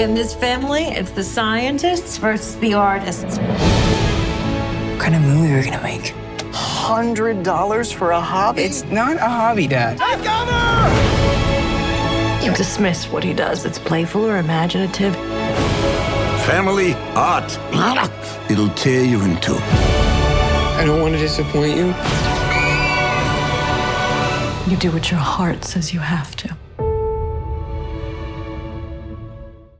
In this family, it's the scientists versus the artists. What kind of movie are we gonna make? Hundred dollars for a hobby? It's not a hobby, Dad. You dismiss what he does. It's playful or imaginative. Family art. It'll tear you in two. I don't want to disappoint you. You do what your heart says you have to.